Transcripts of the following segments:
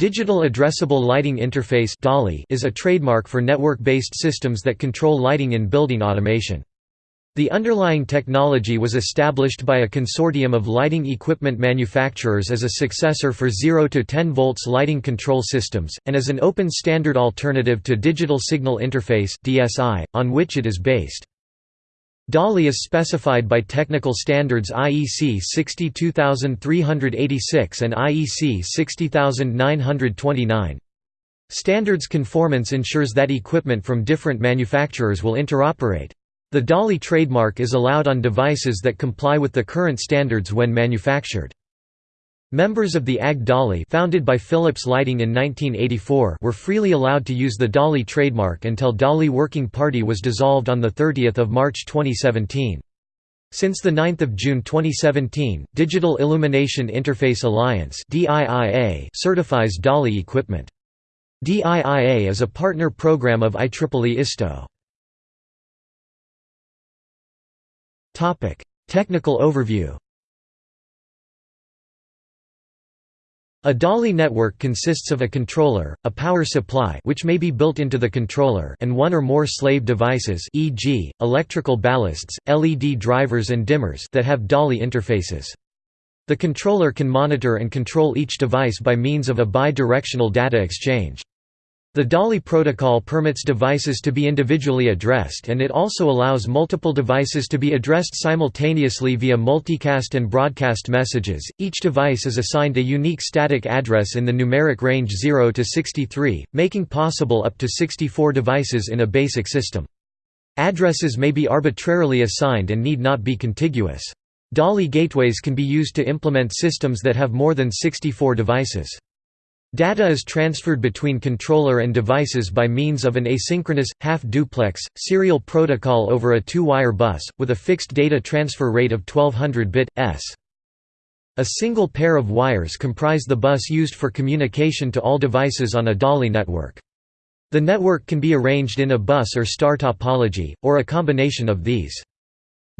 Digital Addressable Lighting Interface is a trademark for network-based systems that control lighting in building automation. The underlying technology was established by a consortium of lighting equipment manufacturers as a successor for 0 to 10 volts lighting control systems, and as an open standard alternative to Digital Signal Interface on which it is based. DALI is specified by technical standards IEC 62386 and IEC 60929. Standards conformance ensures that equipment from different manufacturers will interoperate. The DALI trademark is allowed on devices that comply with the current standards when manufactured. Members of the AG DALI founded by Philips Lighting in 1984 were freely allowed to use the DALI trademark until DALI Working Party was dissolved on 30 March 2017. Since 9 June 2017, Digital Illumination Interface Alliance certifies DALI equipment. DIIA is a partner program of IEEE ISTO. Technical overview A DALI network consists of a controller, a power supply which may be built into the controller and one or more slave devices e.g., electrical ballasts, LED drivers and dimmers that have DALI interfaces. The controller can monitor and control each device by means of a bi-directional data exchange. The DALI protocol permits devices to be individually addressed and it also allows multiple devices to be addressed simultaneously via multicast and broadcast messages. Each device is assigned a unique static address in the numeric range 0 to 63, making possible up to 64 devices in a basic system. Addresses may be arbitrarily assigned and need not be contiguous. DALI gateways can be used to implement systems that have more than 64 devices. Data is transferred between controller and devices by means of an asynchronous, half-duplex, serial protocol over a two-wire bus, with a fixed data transfer rate of 1200 bit, s. A single pair of wires comprise the bus used for communication to all devices on a DALI network. The network can be arranged in a bus or star topology, or a combination of these.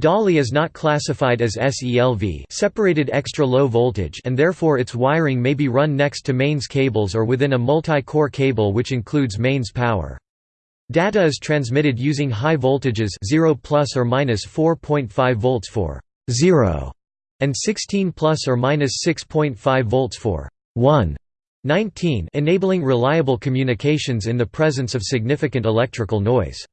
DALI is not classified as SELV separated extra low voltage and therefore its wiring may be run next to mains cables or within a multi-core cable which includes mains power. Data is transmitted using high voltages 0 plus or minus 4.5 volts for 0 and 16 plus or minus 6.5 volts for 1 19 enabling reliable communications in the presence of significant electrical noise.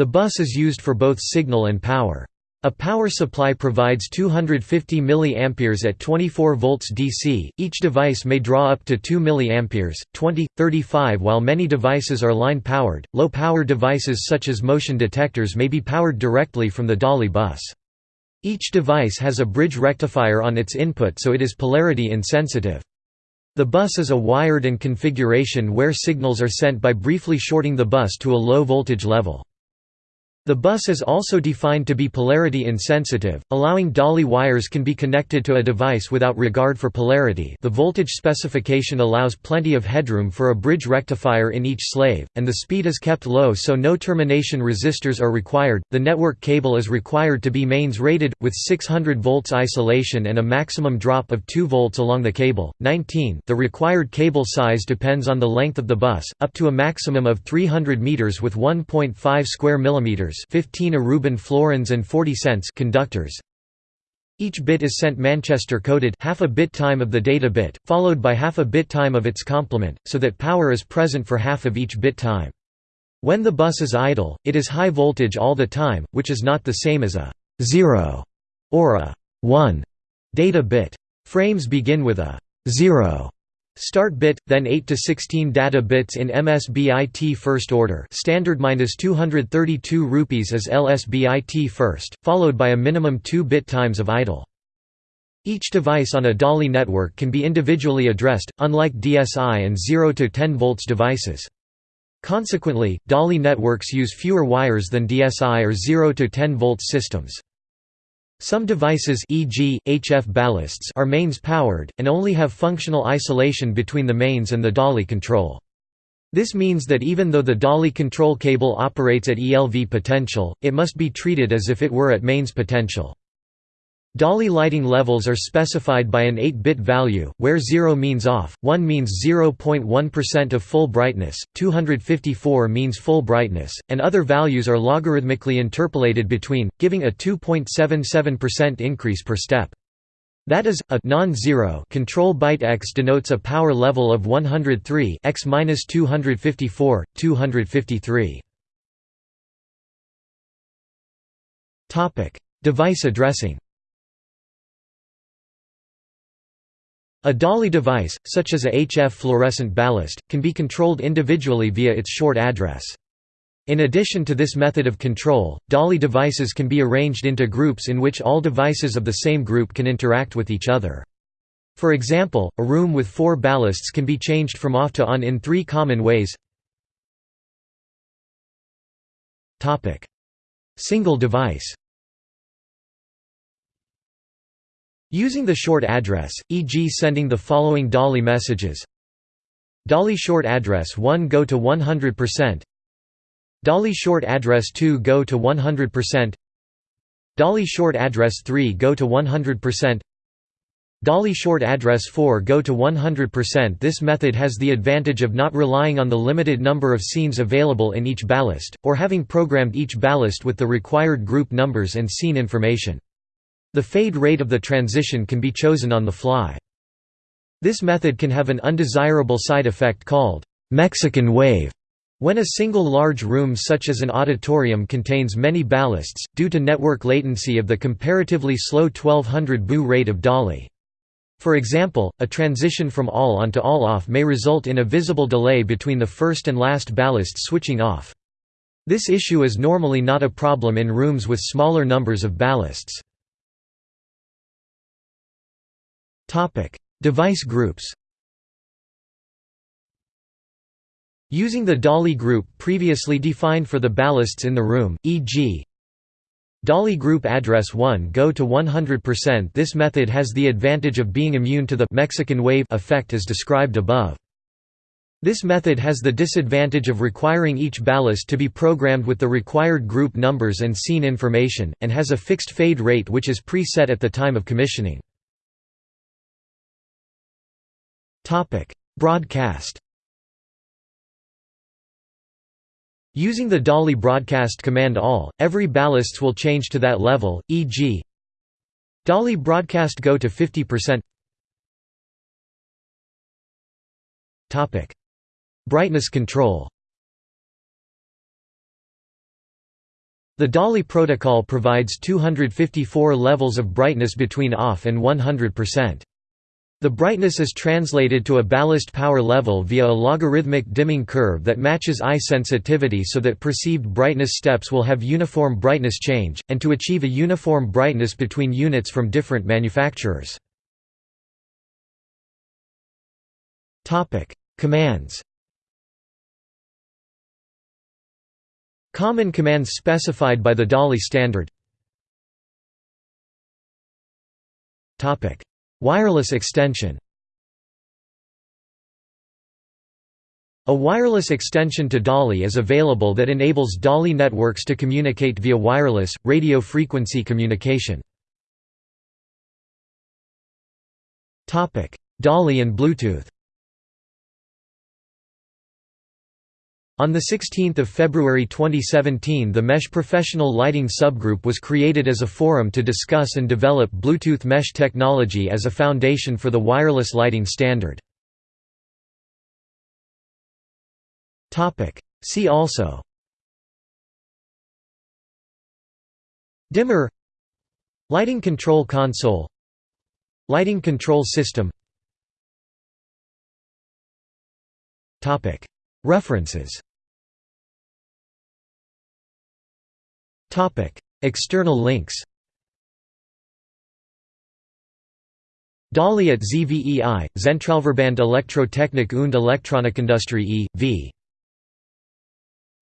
The bus is used for both signal and power. A power supply provides 250 mA at 24 volts DC. Each device may draw up to 2 mA, 20, 35 while many devices are line powered. Low power devices such as motion detectors may be powered directly from the DALI bus. Each device has a bridge rectifier on its input so it is polarity insensitive. The bus is a wired and configuration where signals are sent by briefly shorting the bus to a low voltage level. The bus is also defined to be polarity insensitive, allowing DALI wires can be connected to a device without regard for polarity the voltage specification allows plenty of headroom for a bridge rectifier in each slave, and the speed is kept low so no termination resistors are required. The network cable is required to be mains rated, with 600 volts isolation and a maximum drop of 2 volts along the cable. 19 The required cable size depends on the length of the bus, up to a maximum of 300 meters with 1.5 square millimeters 15 Aruban florins and 40 cents conductors. Each bit is sent Manchester coded half a bit time of the data bit, followed by half a bit time of its complement, so that power is present for half of each bit time. When the bus is idle, it is high voltage all the time, which is not the same as a 0 or a 1 data bit. Frames begin with a 0 Start bit, then 8 to 16 data bits in MSBIT first order standard minus 232 rupees as LSBIT first, followed by a minimum 2 bit times of idle. Each device on a DALI network can be individually addressed, unlike DSI and 0 to 10 volts devices. Consequently, DALI networks use fewer wires than DSI or 0 to 10 volts systems. Some devices e.g., HF ballasts are mains powered, and only have functional isolation between the mains and the DALI control. This means that even though the DALI control cable operates at ELV potential, it must be treated as if it were at mains potential. DALI lighting levels are specified by an 8-bit value, where 0 means off, 1 means 0.1% of full brightness, 254 means full brightness, and other values are logarithmically interpolated between, giving a 2.77% increase per step. That is, a non-zero control byte x denotes a power level of 103 x 254, 253. Device addressing A DALI device, such as a HF fluorescent ballast, can be controlled individually via its short address. In addition to this method of control, DALI devices can be arranged into groups in which all devices of the same group can interact with each other. For example, a room with four ballasts can be changed from off to on in three common ways Single device Using the short address, e.g. sending the following DALI messages. DALI short address 1 go to 100% DALI short address 2 go to 100% DALI short address 3 go to 100% DALI short address 4 go to 100% This method has the advantage of not relying on the limited number of scenes available in each ballast, or having programmed each ballast with the required group numbers and scene information. The fade rate of the transition can be chosen on the fly. This method can have an undesirable side effect called Mexican wave. When a single large room such as an auditorium contains many ballasts, due to network latency of the comparatively slow 1200 BU rate of DALI. For example, a transition from all on to all off may result in a visible delay between the first and last ballast switching off. This issue is normally not a problem in rooms with smaller numbers of ballasts. Topic: Device groups. Using the DALI group previously defined for the ballasts in the room, e.g. DALI group address 1 go to 100% This method has the advantage of being immune to the Mexican wave effect as described above. This method has the disadvantage of requiring each ballast to be programmed with the required group numbers and scene information, and has a fixed fade rate which is pre-set at the time of commissioning. Broadcast. Using the DALI broadcast command all, every ballasts will change to that level, e.g. DALI broadcast go to 50%. Topic: Brightness control. The DALI protocol provides 254 levels of brightness between off and 100%. The brightness is translated to a ballast power level via a logarithmic dimming curve that matches eye sensitivity so that perceived brightness steps will have uniform brightness change, and to achieve a uniform brightness between units from different manufacturers. Commands Common commands specified by the DALI standard Wireless extension A wireless extension to DALI is available that enables DALI networks to communicate via wireless, radio frequency communication. DALI and Bluetooth On 16 February 2017 the Mesh Professional Lighting subgroup was created as a forum to discuss and develop Bluetooth mesh technology as a foundation for the wireless lighting standard. See also. Dimmer. Lighting control console. Lighting control system. References External links DALI at ZVEI, Zentralverband Elektrotechnik und Elektronikindustrie e.V.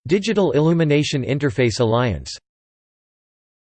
Digital Illumination Interface Alliance